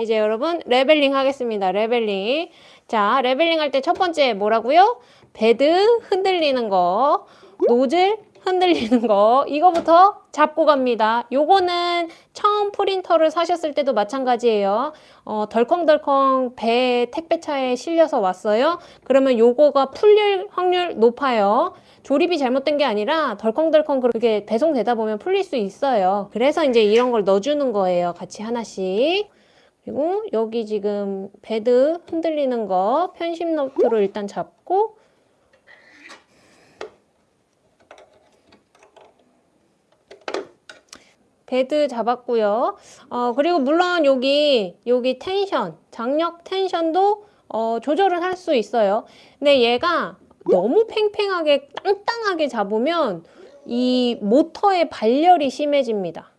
이제 여러분 leveling 하겠습니다. leveling. 자, leveling 할 때 첫 번째 뭐라고요? 베드 흔들리는 거, 노즐 흔들리는 거 이거부터 잡고 갑니다. 요거는 처음 프린터를 사셨을 때도 마찬가지예요. 어, 덜컹덜컹 배 택배차에 실려서 왔어요. 그러면 요거가 풀릴 확률 높아요. 조립이 잘못된 게 아니라 덜컹덜컹 그렇게 배송되다 보면 풀릴 수 있어요. 그래서 이제 이런 걸 넣어주는 거예요. 같이 하나씩. 그리고 여기 지금 베드 흔들리는 거 편심 너트로 일단 잡고 베드 잡았고요. 어, 그리고 물론 여기 여기 텐션, 장력 텐션도 어, 조절을 할 수 있어요. 근데 얘가 너무 팽팽하게 땅땅하게 잡으면 이 모터의 발열이 심해집니다.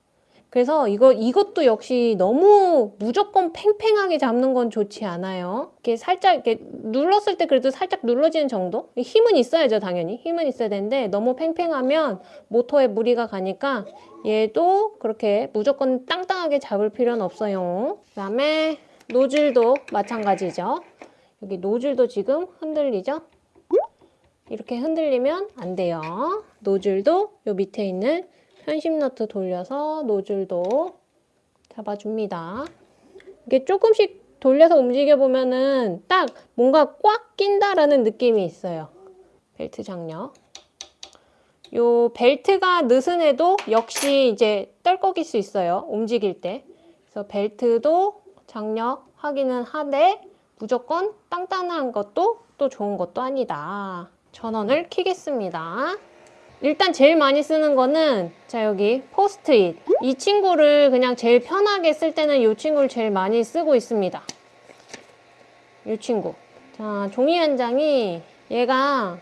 그래서 이거, 이것도 역시 너무 무조건 팽팽하게 잡는 건 좋지 않아요. 이렇게 살짝 이렇게 눌렀을 때 그래도 살짝 눌러지는 정도? 힘은 있어야죠, 당연히. 힘은 있어야 되는데 너무 팽팽하면 모터에 무리가 가니까 얘도 그렇게 무조건 땅땅하게 잡을 필요는 없어요. 그 다음에 노즐도 마찬가지죠. 여기 노즐도 지금 흔들리죠? 이렇게 흔들리면 안 돼요. 노즐도 요 밑에 있는 편집 너트 돌려서 노즐도 잡아줍니다. 이게 조금씩 돌려서 움직여보면은 딱 뭔가 꽉 낀다라는 느낌이 있어요. 벨트 장력. 요 벨트가 느슨해도 역시 이제 떨거길 수 있어요. 움직일 때. 그래서 벨트도 장력 하기는 하되 무조건 땅땅한 것도 또 좋은 것도 아니다. 전원을 켜겠습니다. 일단 제일 많이 쓰는 거는 자 여기 포스트잇. 이 친구를 그냥 제일 편하게 쓸 때는 이 친구를 제일 많이 쓰고 있습니다. 이 친구. 자 종이 한 장이 얘가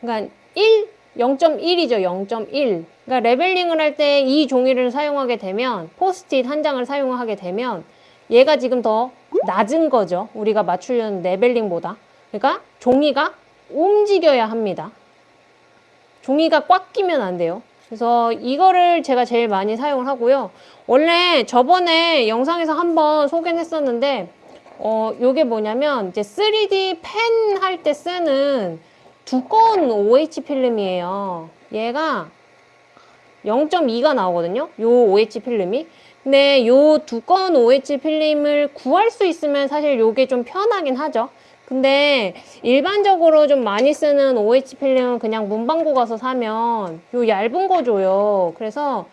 그러니까 1 0.1이죠 0.1 그러니까 leveling을 할 때 이 종이를 사용하게 되면 포스트잇 한 장을 사용하게 되면 얘가 지금 더 낮은 거죠. 우리가 맞추려는 leveling보다. 그러니까 종이가 움직여야 합니다 종이가 꽉 끼면 안 돼요. 그래서 이거를 제가 제일 많이 사용을 하고요. 원래 저번에 영상에서 한번 소개를 했었는데 어, 요게 뭐냐면 이제 3D 펜 할 때 쓰는 두꺼운 OH 필름이에요. 얘가 0.2가 나오거든요. 요 OH 필름이. 근데 요 두꺼운 OH 필름을 구할 수 있으면 사실 요게 좀 편하긴 하죠. 근데 일반적으로 좀 많이 쓰는 OH 필름은 그냥 문방구 가서 사면 요 얇은 거 줘요. 그래서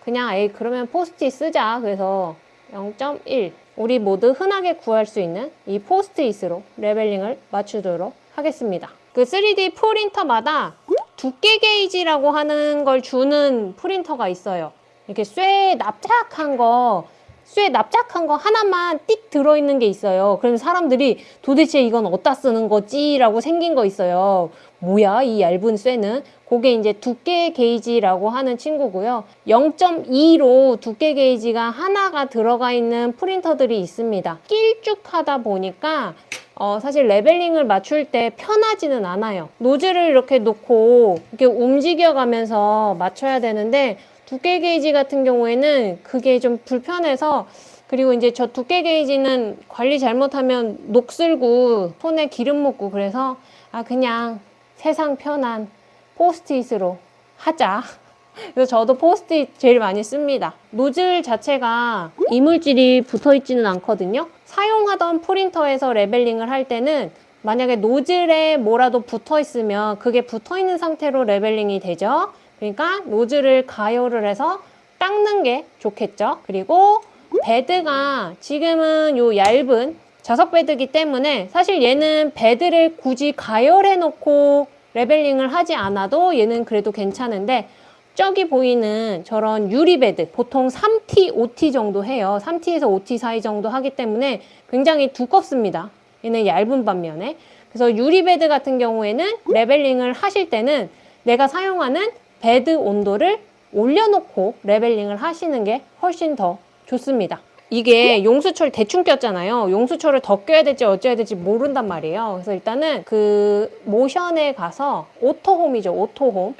그냥 에이 그러면 포스트잇 쓰자. 그래서 0.1 우리 모두 흔하게 구할 수 있는 이 포스트잇으로 leveling을 맞추도록 하겠습니다. 그 3D 프린터마다 두께 게이지라고 하는 걸 주는 프린터가 있어요. 이렇게 쇠 납작한 거 쇠 납작한 거 하나만 띡 들어있는 게 있어요. 그럼 사람들이 도대체 이건 어디다 쓰는 거지? 라고 생긴 거 있어요. 뭐야 이 얇은 쇠는? 그게 이제 두께 게이지라고 하는 친구고요. 0.2로 두께 게이지가 하나가 들어가 있는 프린터들이 있습니다. 길쭉하다 보니까 어, 사실 레벨링을 맞출 때 편하지는 않아요. 노즐을 이렇게 놓고 이렇게 움직여가면서 맞춰야 되는데 두께 게이지 같은 경우에는 그게 좀 불편해서 그리고 이제 저 두께 게이지는 관리 잘못하면 녹슬고 손에 기름 묻고 그래서 아 그냥 세상 편한 포스트잇으로 하자. 그래서 저도 포스트잇 제일 많이 씁니다. 노즐 자체가 이물질이 붙어 있지는 않거든요. 사용하던 프린터에서 leveling을 할 때는 만약에 노즐에 뭐라도 붙어 있으면 그게 붙어 있는 상태로 leveling이 되죠 그러니까 노즐을 가열을 해서 닦는 게 좋겠죠. 그리고 베드가 지금은 요 얇은 자석 베드기 때문에 사실 얘는 베드를 굳이 가열해 놓고 leveling을 하지 않아도 얘는 그래도 괜찮은데 저기 보이는 저런 유리 베드 보통 3T, 5T 정도 해요. 3T에서 5T 사이 정도 하기 때문에 굉장히 두껍습니다. 얘는 얇은 반면에 그래서 유리 베드 같은 경우에는 leveling을 하실 때는 내가 사용하는 베드 온도를 올려놓고 leveling을 하시는 게 훨씬 더 좋습니다. 이게 용수철 대충 꼈잖아요. 용수철을 더 껴야 될지 어쩌야 될지 모른단 말이에요. 그래서 일단은 그 모션에 가서 auto home이죠. auto home.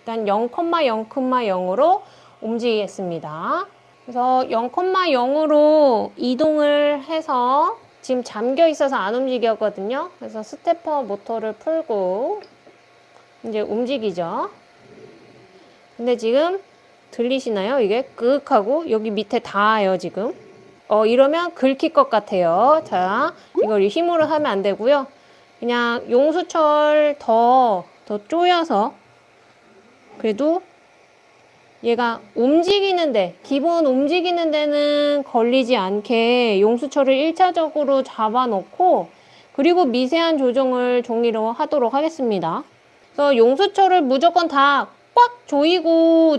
일단 0,0,0으로 움직이겠습니다. 그래서 0,0으로 이동을 해서 지금 잠겨 있어서 안 움직였거든요. 그래서 stepper 모터를 풀고 이제 움직이죠. 근데 지금 들리시나요? 이게 끄흑하고 여기 밑에 닿아요, 지금. 어, 이러면 긁힐 것 같아요. 자, 이걸 힘으로 하면 안 되고요. 그냥 용수철 더, 더 쪼여서 그래도 얘가 움직이는데 기본 움직이는 데는 걸리지 않게 용수철을 1차적으로 잡아놓고 그리고 미세한 조정을 종이로 하도록 하겠습니다. 그래서 용수철을 무조건 다 꽉 조이고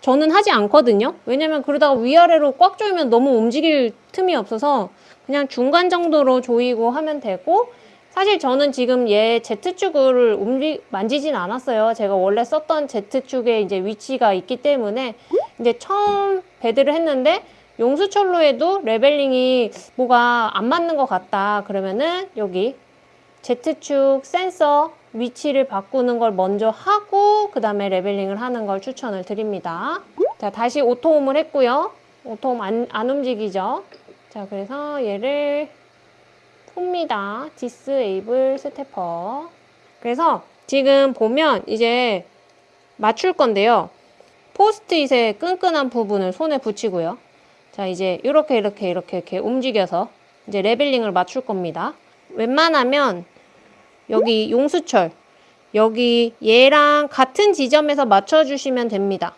저는 하지 않거든요. 왜냐면 그러다가 위아래로 꽉 조이면 너무 움직일 틈이 없어서 그냥 중간 정도로 조이고 하면 되고 사실 저는 지금 얘 Z축을 움직, 만지진 않았어요. 제가 원래 썼던 Z축에 이제 위치가 있기 때문에 이제 처음 배드를 했는데 용수철로 해도 leveling이 뭐가 안 맞는 것 같다. 그러면은 여기 Z축 센서 위치를 바꾸는 걸 먼저 하고 그 다음에 leveling을 하는 걸 추천을 드립니다. 자 다시 auto home을 했고요. auto home 안, 안 움직이죠. 자 그래서 얘를 풉니다. disable stepper. 그래서 지금 보면 이제 맞출 건데요. 포스트잇의 끈끈한 부분을 손에 붙이고요. 자 이제 이렇게 이렇게 이렇게 이렇게 움직여서 이제 레벨링을 맞출 겁니다. 웬만하면 여기 용수철 여기 얘랑 같은 지점에서 맞춰주시면 됩니다.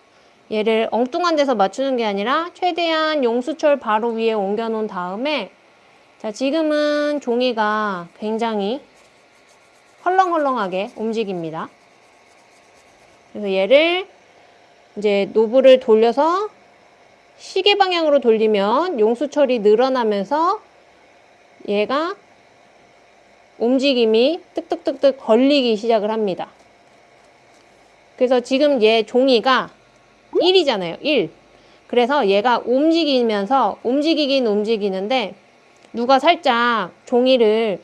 얘를 엉뚱한 데서 맞추는 게 아니라 최대한 용수철 바로 위에 옮겨 놓은 다음에 자 지금은 종이가 굉장히 헐렁헐렁하게 움직입니다. 그래서 얘를 이제 노브를 돌려서 시계 방향으로 돌리면 용수철이 늘어나면서 얘가 움직임이 뜩뜩뜩뜩 걸리기 시작을 합니다. 그래서 지금 얘 종이가 1이잖아요. 1. 그래서 얘가 움직이면서 움직이긴 움직이는데 누가 살짝 종이를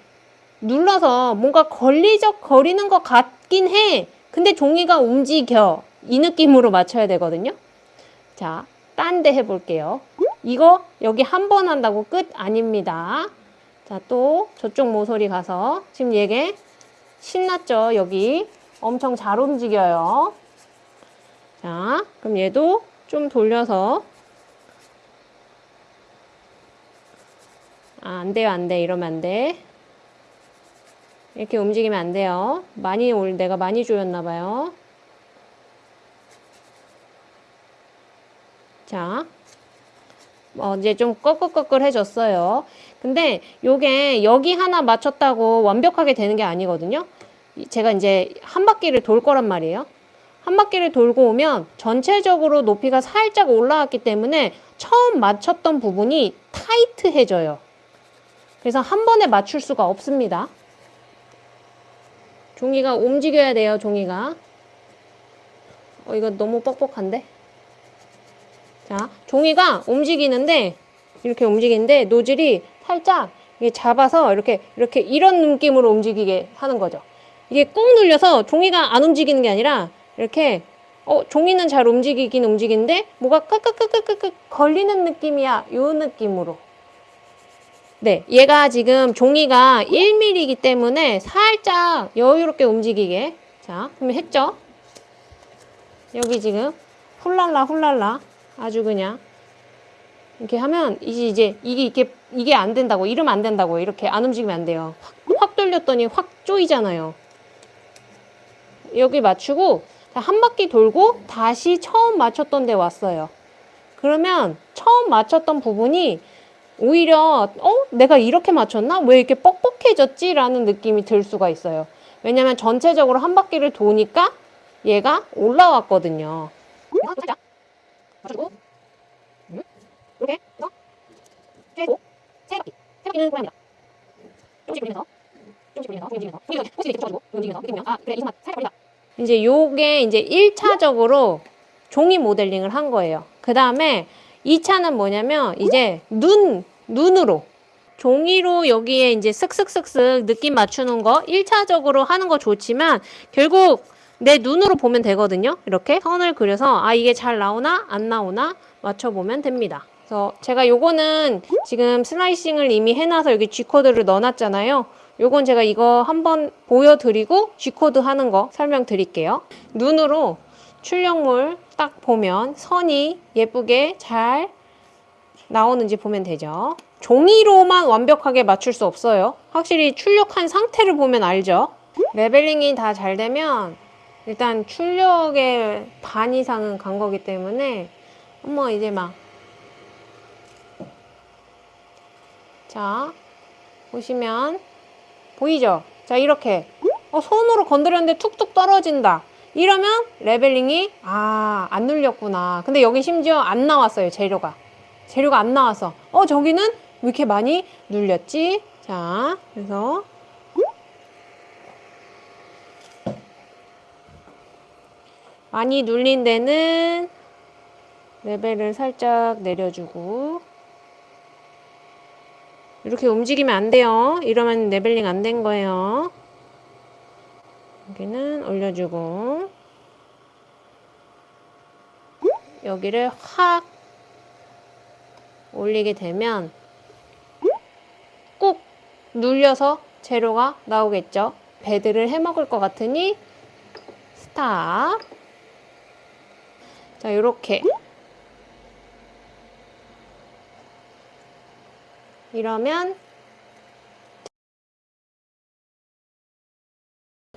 눌러서 뭔가 걸리적 거리는 것 같긴 해. 근데 종이가 움직여. 이 느낌으로 맞춰야 되거든요. 자, 딴 데 해볼게요. 이거 여기 한 번 한다고 끝 아닙니다. 자, 또 저쪽 모서리 가서 지금 얘게 신났죠? 여기 엄청 잘 움직여요. 자, 그럼 얘도 좀 돌려서 아, 안 돼요, 안 돼. 이러면 안 돼. 이렇게 움직이면 안 돼요. 많이 올, 내가 많이 조였나 봐요. 자, 어, 이제 좀 꺼끌꺼끌해졌어요. 근데 요게 여기 하나 맞췄다고 완벽하게 되는 게 아니거든요. 제가 이제 한 바퀴를 돌 거란 말이에요. 한 바퀴를 돌고 오면 전체적으로 높이가 살짝 올라왔기 때문에 처음 맞췄던 부분이 타이트해져요. 그래서 한 번에 맞출 수가 없습니다. 종이가 움직여야 돼요, 종이가. 어, 이거 너무 뻑뻑한데? 자, 종이가 움직이는데 이렇게 움직이는데 노즐이 살짝 잡아서 이렇게 이렇게 이런 느낌으로 움직이게 하는 거죠. 이게 꾹 눌려서 종이가 안 움직이는 게 아니라 이렇게 어 종이는 잘 움직이긴 움직이는데 뭐가 끄끄끄끄끄 걸리는 느낌이야. 요 느낌으로. 네, 얘가 지금 종이가 1mm이기 때문에 살짝 여유롭게 움직이게. 자, 그러면 했죠? 여기 지금 훌랄라 훌랄라 아주 그냥 이렇게 하면 이제 이제 이게 이게 이게 안 된다고 이러면 안 된다고 이렇게 안 움직이면 안 돼요. 확, 확 돌렸더니 확 쪼이잖아요. 여기 맞추고 한 바퀴 돌고 다시 처음 맞췄던 데 왔어요. 그러면 처음 맞췄던 부분이 오히려 어 내가 이렇게 맞췄나 왜 이렇게 뻑뻑해졌지 라는 느낌이 들 수가 있어요. 왜냐면 전체적으로 한 바퀴를 도니까 얘가 올라왔거든요. 맞추고 이렇게 해서 최소 세 바퀴 세 바퀴는 고양이다 조금씩 돌리면서 이제 요게 이제 1차적으로 종이 모델링을 한 거예요 그 다음에 2차는 뭐냐면 이제 눈 눈으로 종이로 여기에 이제 쓱쓱쓱쓱 느낌 맞추는 거 1차적으로 하는 거 좋지만 결국 내 눈으로 보면 되거든요. 이렇게 선을 그려서 아 이게 잘 나오나 안 나오나 맞춰보면 됩니다. 그래서 제가 요거는 지금 슬라이싱을 이미 해놔서 여기 G코드를 넣어놨잖아요. 요건 제가 이거 한번 보여드리고 G코드 하는 거 설명드릴게요. 눈으로 출력물 딱 보면 선이 예쁘게 잘 나오는지 보면 되죠. 종이로만 완벽하게 맞출 수 없어요. 확실히 출력한 상태를 보면 알죠. leveling이 다 잘 되면 일단 출력의 반 이상은 간 거기 때문에 어머 이제 막 자, 보시면 보이죠? 자, 이렇게 어, 손으로 건드렸는데 툭툭 떨어진다. 이러면 레벨링이 아, 안 눌렸구나. 근데 여기 심지어 안 나왔어요, 재료가. 재료가 안 나와서 어, 저기는 왜 이렇게 많이 눌렸지? 자, 그래서 많이 눌린 데는 레벨을 살짝 내려주고 이렇게 움직이면 안 돼요. 이러면 레벨링 안 된 거예요. 여기는 올려주고 여기를 확 올리게 되면 꾹 눌려서 재료가 나오겠죠. 배드를 해먹을 것 같으니 stop 자 이렇게 이러면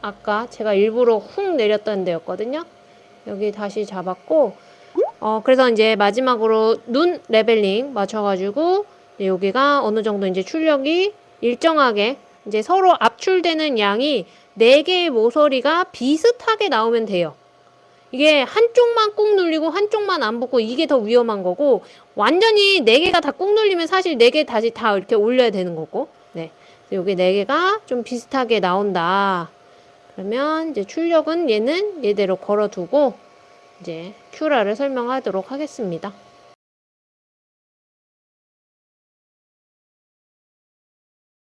아까 제가 일부러 훅 내렸던 데였거든요. 여기 다시 잡았고 어 그래서 이제 마지막으로 눈 leveling 맞춰가지고 여기가 어느 정도 이제 출력이 일정하게 이제 서로 압출되는 양이 네 개의 모서리가 비슷하게 나오면 돼요. 이게 한쪽만 꾹 눌리고 한쪽만 안 붙고 이게 더 위험한 거고 완전히 네 개가 다 꾹 눌리면 사실 네 개 다시 다 이렇게 올려야 되는 거고. 네. 여기 네 개가 좀 비슷하게 나온다. 그러면 이제 출력은 얘는 얘대로 걸어두고 이제 큐라를 설명하도록 하겠습니다.